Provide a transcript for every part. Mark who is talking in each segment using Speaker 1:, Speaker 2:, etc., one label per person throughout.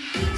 Speaker 1: Thank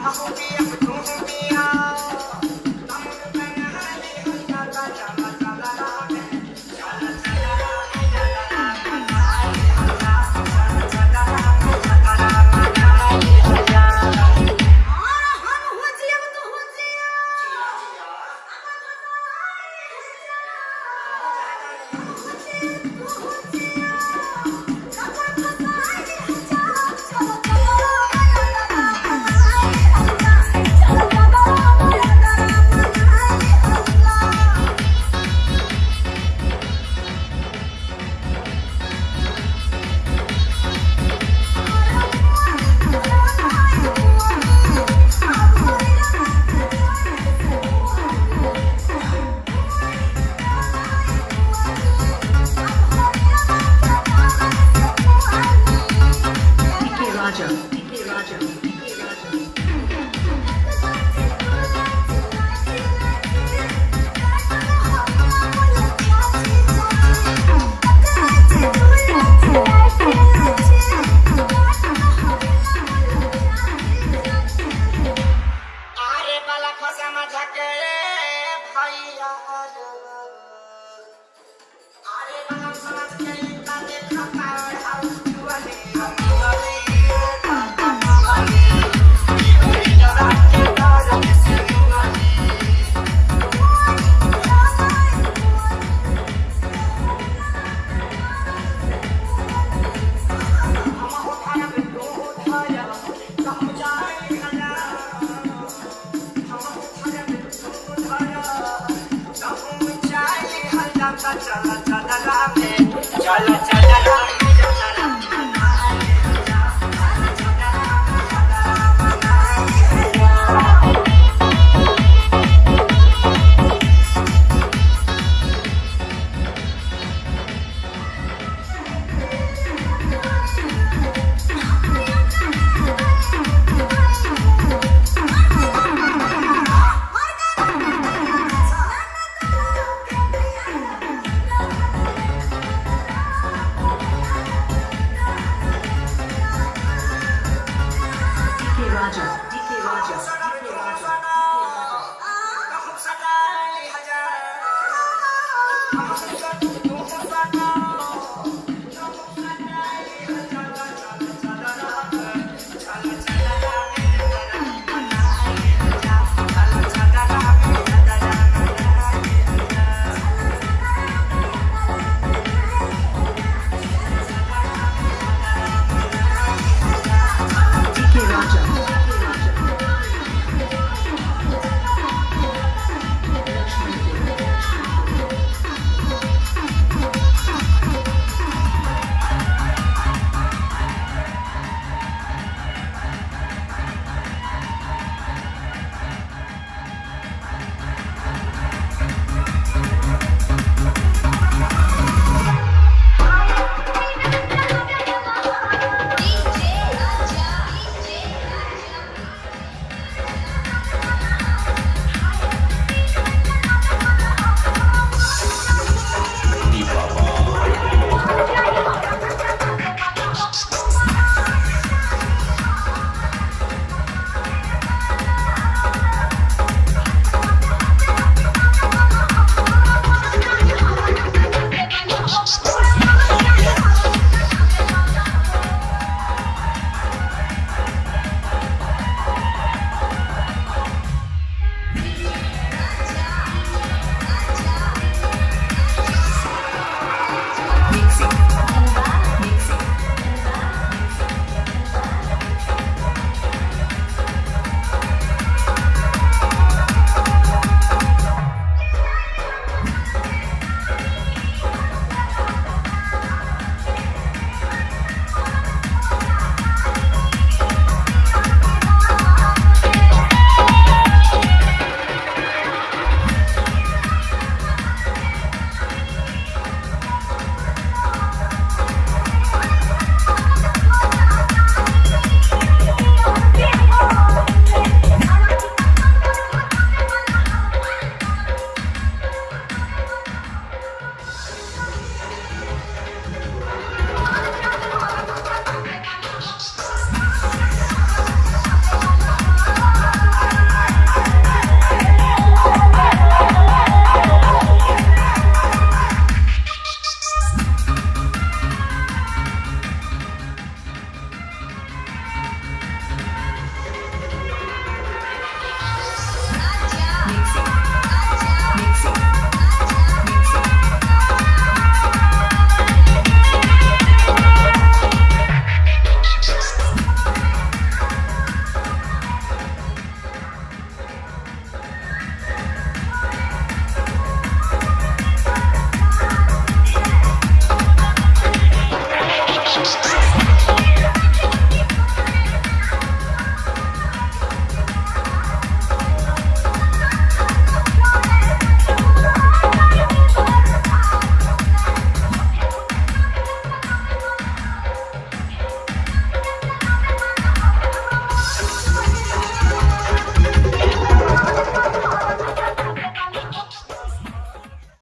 Speaker 2: Aku biya, aku biya. Ah.